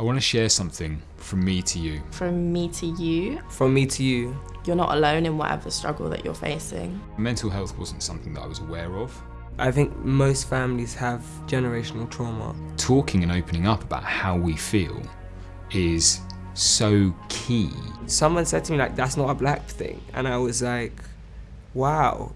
I want to share something from me to you. From me to you, From me to you. you're not alone in whatever struggle that you're facing. Mental health wasn't something that I was aware of. I think most families have generational trauma. Talking and opening up about how we feel is so key. Someone said to me like, that's not a black thing. And I was like, wow.